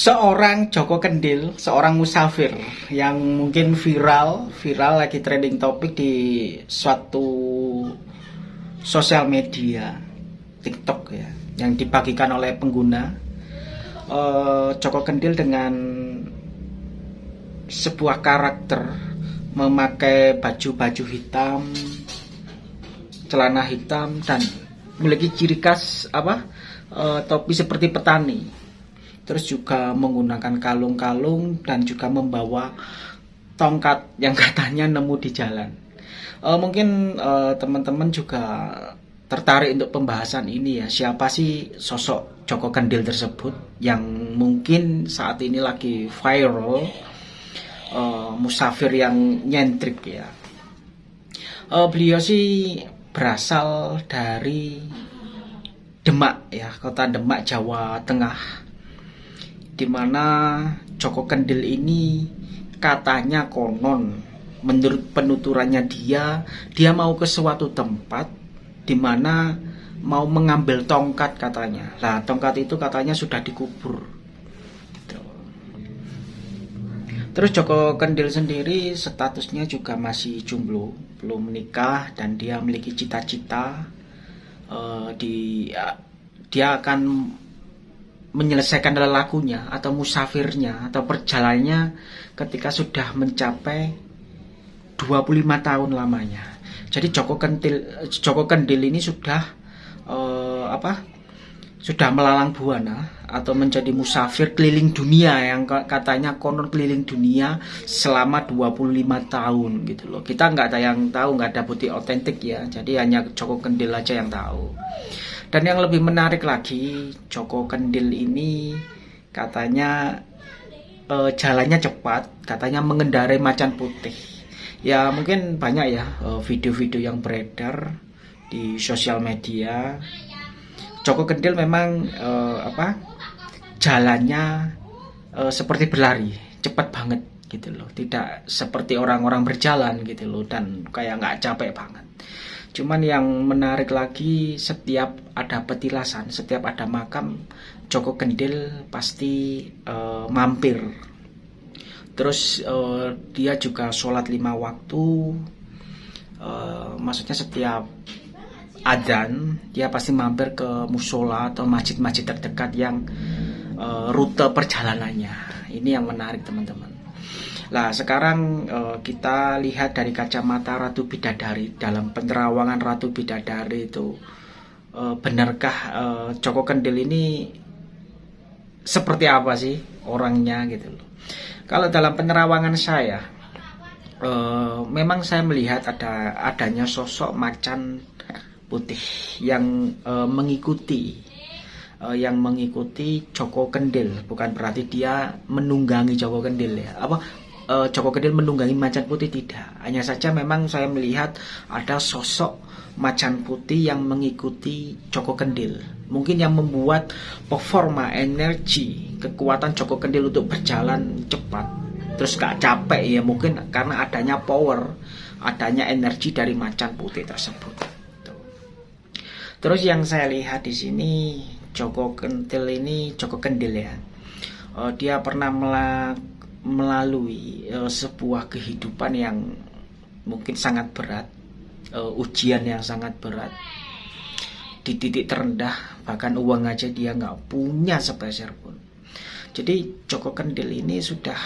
seorang Joko Kendil, seorang musafir yang mungkin viral, viral lagi trending topik di suatu sosial media TikTok ya, yang dibagikan oleh pengguna. Uh, Joko Kendil dengan sebuah karakter memakai baju-baju hitam, celana hitam dan memiliki ciri khas apa? Uh, topi seperti petani terus juga menggunakan kalung-kalung dan juga membawa tongkat yang katanya nemu di jalan. Uh, mungkin uh, teman-teman juga tertarik untuk pembahasan ini ya. Siapa sih sosok Joko Kendil tersebut yang mungkin saat ini lagi viral, uh, musafir yang nyentrik ya. Uh, beliau sih berasal dari Demak ya, kota Demak Jawa Tengah di mana Joko Kendil ini katanya konon. Menurut penuturannya dia dia mau ke suatu tempat di mana mau mengambil tongkat katanya. Lah tongkat itu katanya sudah dikubur. Gitu. terus Joko Kendil sendiri statusnya juga masih jomblo belum menikah dan dia memiliki cita-cita uh, di uh, dia akan menyelesaikan lelakunya atau musafirnya atau perjalanannya ketika sudah mencapai 25 tahun lamanya. Jadi Joko Kendil Joko Kendil ini sudah uh, apa? Sudah melalang buana atau menjadi musafir keliling dunia yang katanya konon keliling dunia selama 25 tahun gitu loh. Kita nggak ada yang tahu, nggak ada bukti otentik ya. Jadi hanya Joko Kendil aja yang tahu. Dan yang lebih menarik lagi, Joko Kendil ini katanya e, jalannya cepat, katanya mengendarai macan putih. Ya mungkin banyak ya eh, video-video yang beredar di sosial media. Joko Kendil memang e, apa? Jalannya e, seperti berlari, cepat banget gitu loh. Tidak seperti orang-orang berjalan gitu loh dan kayak nggak capek banget. Cuman yang menarik lagi setiap ada petilasan, setiap ada makam Joko Kendil pasti uh, mampir. Terus uh, dia juga sholat lima waktu. Uh, maksudnya setiap adzan dia pasti mampir ke musola atau masjid-masjid terdekat yang uh, rute perjalanannya. Ini yang menarik teman-teman. Nah, sekarang uh, kita lihat dari kacamata Ratu Bidadari dalam penerawangan Ratu Bidadari itu uh, benarkah uh, Joko Kendil ini seperti apa sih orangnya gitu loh. Kalau dalam penerawangan saya uh, memang saya melihat ada adanya sosok macan putih yang uh, mengikuti yang mengikuti Joko Kendil. Bukan berarti dia menunggangi Joko Kendil ya. Apa uh, Joko Kendil menunggangi macan putih tidak. Hanya saja memang saya melihat ada sosok macan putih yang mengikuti Joko Kendil. Mungkin yang membuat performa, energi, kekuatan Joko Kendil untuk berjalan cepat. Terus gak capek ya mungkin karena adanya power, adanya energi dari macan putih tersebut. Terus yang saya lihat di sini Joko Kendil ini Joko Kendil ya. Uh, dia pernah melakukan melalui uh, sebuah kehidupan yang mungkin sangat berat, uh, ujian yang sangat berat, di titik terendah bahkan uang aja dia nggak punya sepeser pun. Jadi Joko Kendil ini sudah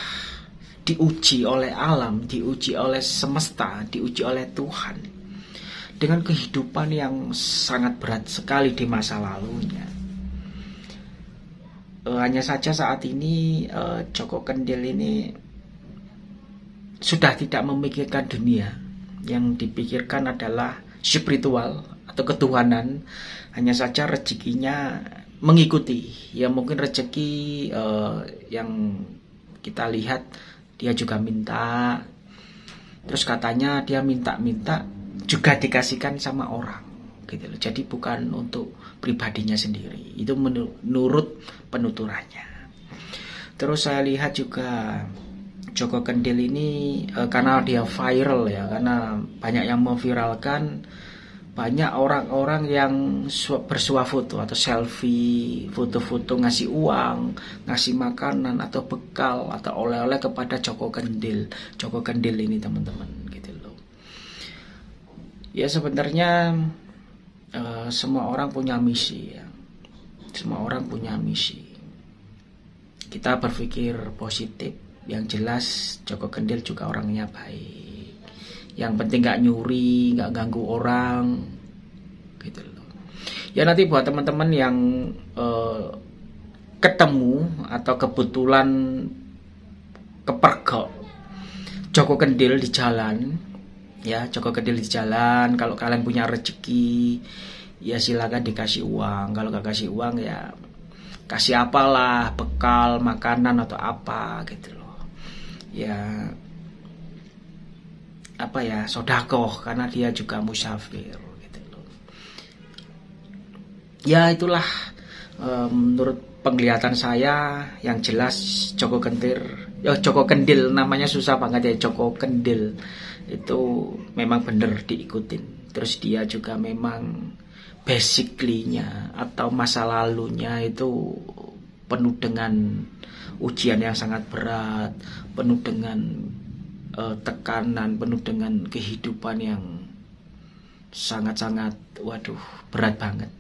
diuji oleh alam, diuji oleh semesta, diuji oleh Tuhan. Dengan kehidupan yang sangat berat sekali di masa lalunya hanya saja saat ini uh, Joko Kendil ini sudah tidak memikirkan dunia. Yang dipikirkan adalah spiritual atau ketuhanan. Hanya saja rezekinya mengikuti. Ya mungkin rezeki uh, yang kita lihat dia juga minta. Terus katanya dia minta-minta juga dikasihkan sama orang gitu loh. Jadi bukan untuk pribadinya sendiri. Itu menurut penuturannya. Terus saya lihat juga Joko Kendil ini e, karena dia viral ya, karena banyak yang memviralkan banyak orang-orang yang bersuah foto atau selfie, foto-foto ngasih uang, ngasih makanan atau bekal atau oleh-oleh kepada Joko Kendil. Joko Kendil ini teman-teman gitu loh. Ya sebenarnya uh, semua orang punya misi ya. Semua orang punya misi. Kita berpikir positif. Yang jelas Joko Kendil juga orangnya baik yang penting nggak nyuri nggak ganggu orang gitu loh ya nanti buat teman-teman yang uh, ketemu atau kebetulan kepergok Joko Kendil di jalan ya Joko Kendil di jalan. Kalau kalian punya rezeki ya silakan dikasih uang. Kalau gak kasih uang ya kasih apalah bekal makanan atau apa gitu loh. Ya apa ya sodakoh karena dia juga musafir gitu loh. Ya itulah e, menurut penglihatan saya yang jelas Joko Kentir, ya Joko Kendil namanya susah banget ya Joko Kendil itu memang benar diikutin. Terus dia juga memang basically-nya atau masa lalunya itu penuh dengan ujian yang sangat berat, penuh dengan uh, tekanan penuh dengan kehidupan yang sangat-sangat waduh berat banget.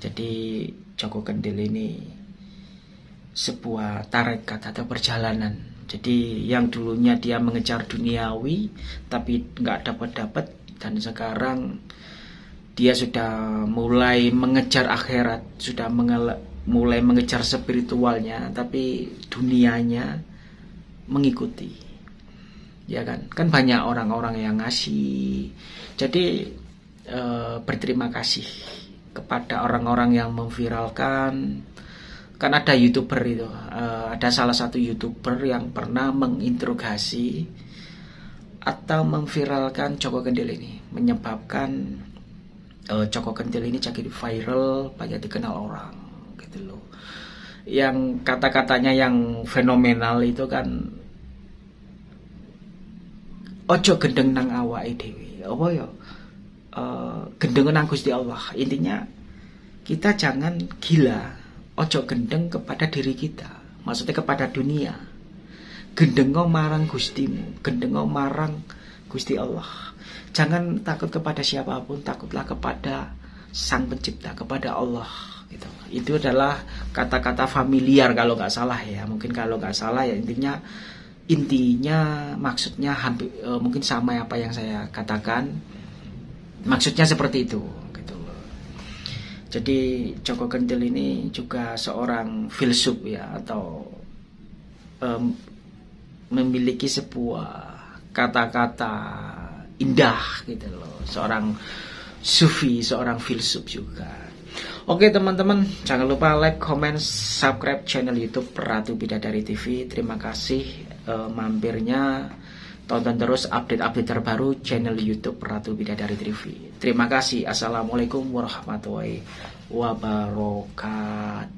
Jadi Joko Kendil ini sebuah tarekat atau perjalanan. Jadi yang dulunya dia mengejar duniawi tapi nggak dapat-dapat dan sekarang dia sudah mulai mengejar akhirat, sudah mulai mengejar spiritualnya tapi dunianya mengikuti. Ya kan? Kan banyak orang-orang yang ngasih. Jadi e, berterima kasih kepada orang-orang yang memviralkan kan ada youtuber itu. E, ada salah satu youtuber yang pernah menginterogasi atau memviralkan Joko Kendil ini. Menyebabkan e, Joko Kendil ini jadi viral banyak dikenal orang gitu loh. Yang kata-katanya yang fenomenal itu kan ojo gendeng nang awake dhewe. Apa ya? Uh, gendeng nang Gusti Allah. Intinya kita jangan gila ojo gendeng kepada diri kita maksudnya kepada dunia. Gendengo marang Gustimu gendengo marang Gusti Allah. Jangan takut kepada siapa pun takutlah kepada Sang Pencipta kepada Allah gitu. Itu adalah kata-kata familiar kalau nggak salah ya. Mungkin kalau nggak salah ya intinya intinya maksudnya hampir e, mungkin sama apa yang saya katakan. Maksudnya seperti itu jadi Joko Kentil ini juga seorang filsuf ya atau e, memiliki sebuah kata-kata indah gitu loh seorang sufi seorang filsuf juga Oke teman-teman, jangan lupa like, comment, subscribe channel YouTube Ratu Bidadari TV. Terima kasih uh, mampirnya. Tonton terus update-update terbaru channel YouTube Ratu Bidadari TV. Terima kasih. Assalamualaikum warahmatullahi wabarakatuh.